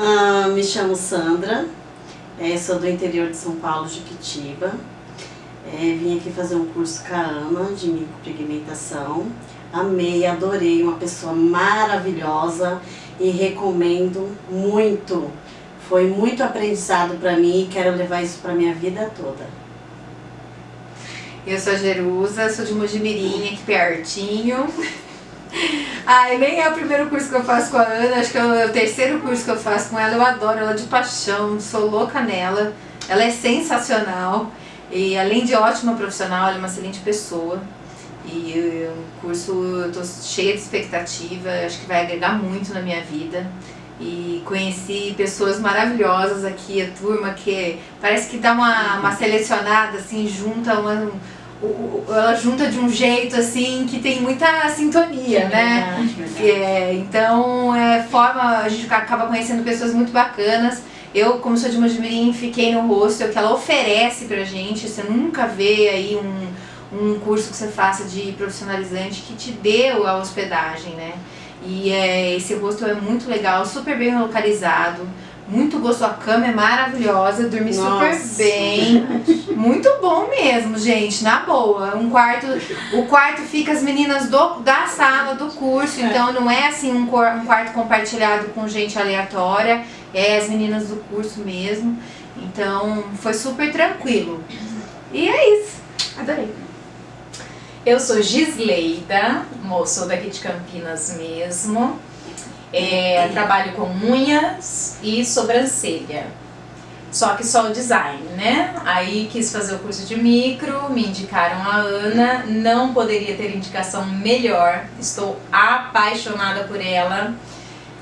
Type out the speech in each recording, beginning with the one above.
Ah, me chamo Sandra, é, sou do interior de São Paulo, Juquitiba. É, vim aqui fazer um curso com a Ana de micropigmentação. Amei, adorei, uma pessoa maravilhosa e recomendo muito. Foi muito aprendizado para mim e quero levar isso para minha vida toda. Eu sou a Jerusa, sou de Mojimirim, aqui pertinho. Ai, nem é o primeiro curso que eu faço com a Ana, acho que é o terceiro curso que eu faço com ela. Eu adoro ela de paixão, sou louca nela. Ela é sensacional e além de ótima profissional, ela é uma excelente pessoa. E o curso eu tô cheia de expectativa, acho que vai agregar muito na minha vida. E conheci pessoas maravilhosas aqui, a turma que parece que dá uma, uma selecionada, assim, junta uma, ela junta de um jeito assim que tem muita sintonia, é né? Verdade, verdade. É, então é, forma, a gente acaba conhecendo pessoas muito bacanas. Eu, como sou de Mojimirim, fiquei no hostel que ela oferece pra gente. Você nunca vê aí um, um curso que você faça de profissionalizante que te deu a hospedagem, né? E é, esse hostel é muito legal, super bem localizado muito gostoso, a cama é maravilhosa, dormi Nossa. super bem. Muito bom mesmo, gente, na boa. Um quarto, o quarto fica as meninas do, da sala do curso, é. então não é assim um, um quarto compartilhado com gente aleatória, é as meninas do curso mesmo. Então foi super tranquilo. E é isso. Adorei. Eu sou Gisleida, moço daqui de Campinas mesmo. É, trabalho com unhas e sobrancelha. Só que só o design, né? Aí quis fazer o curso de micro, me indicaram a Ana, não poderia ter indicação melhor, estou apaixonada por ela,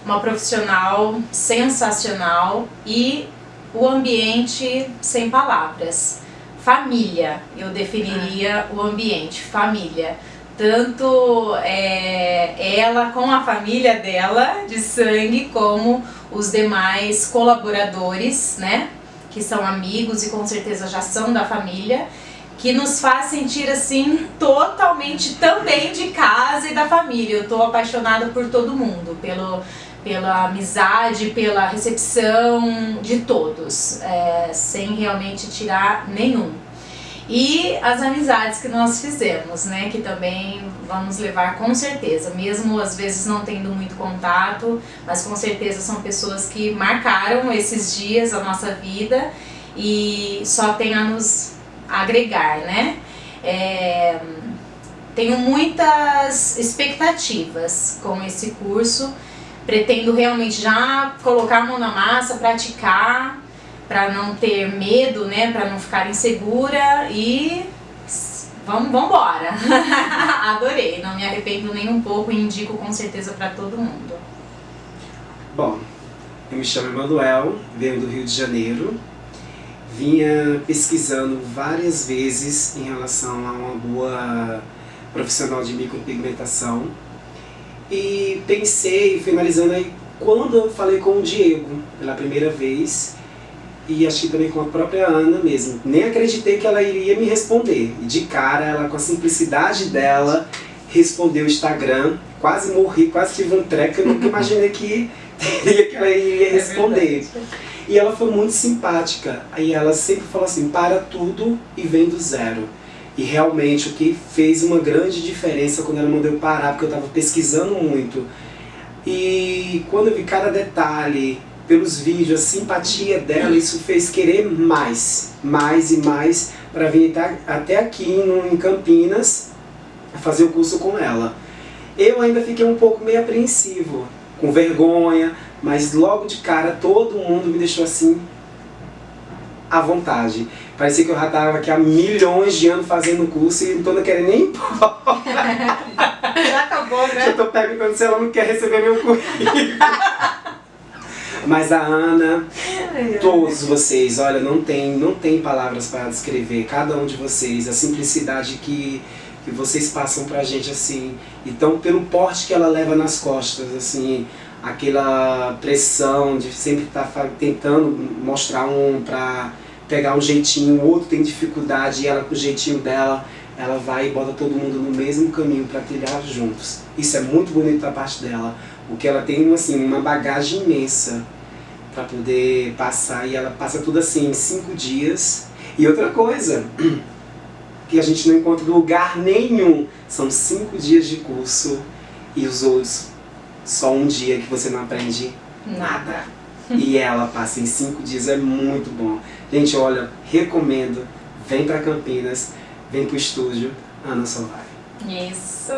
uma profissional sensacional e o ambiente sem palavras. Família, eu definiria o ambiente, família tanto é, ela com a família dela de sangue, como os demais colaboradores, né, que são amigos e com certeza já são da família, que nos faz sentir assim totalmente também de casa e da família. Eu tô apaixonada por todo mundo, pelo, pela amizade, pela recepção de todos, é, sem realmente tirar nenhum e as amizades que nós fizemos, né, que também vamos levar com certeza, mesmo às vezes não tendo muito contato, mas com certeza são pessoas que marcaram esses dias a nossa vida e só tem a nos agregar, né. É, tenho muitas expectativas com esse curso, pretendo realmente já colocar a mão na massa, praticar, para não ter medo, né, para não ficar insegura e vamos, embora. Adorei, não me arrependo nem um pouco e indico com certeza para todo mundo. Bom, eu me chamo Emanuel, venho do Rio de Janeiro. Vinha pesquisando várias vezes em relação a uma boa profissional de micropigmentação e pensei, finalizando aí, quando eu falei com o Diego pela primeira vez, e acho que também com a própria Ana mesmo. Nem acreditei que ela iria me responder. E de cara, ela com a simplicidade dela, respondeu o Instagram, quase morri, quase tive um treco, eu nunca imaginei que, que ela iria é responder. É e ela foi muito simpática, aí ela sempre falou assim, para tudo e vem do zero. E realmente o que fez uma grande diferença quando ela mandou eu parar, porque eu estava pesquisando muito. E quando eu vi cada detalhe, pelos vídeos, a simpatia dela, isso fez querer mais, mais e mais para vir até aqui em Campinas fazer o curso com ela. Eu ainda fiquei um pouco meio apreensivo, com vergonha, mas logo de cara todo mundo me deixou assim à vontade. Parecia que eu já estava aqui há milhões de anos fazendo o curso e não estou querendo nem. Já acabou, né? Já estou perguntando se ela não quer receber meu currículo. Mas a Ana, todos vocês, olha, não tem, não tem palavras para descrever cada um de vocês, a simplicidade que, que vocês passam pra gente, assim. Então, pelo porte que ela leva nas costas, assim, aquela pressão de sempre estar tá tentando mostrar um pra pegar um jeitinho, o outro tem dificuldade e ela com o jeitinho dela, ela vai e bota todo mundo no mesmo caminho para trilhar juntos. Isso é muito bonito da parte dela, porque ela tem assim, uma bagagem imensa para poder passar e ela passa tudo assim em cinco dias. E outra coisa que a gente não encontra lugar nenhum, são cinco dias de curso e os outros só um dia que você não aprende nada. E ela passa em cinco dias, é muito bom. Gente, olha, recomendo, vem para Campinas, vem pro estúdio Ana Solari. Isso!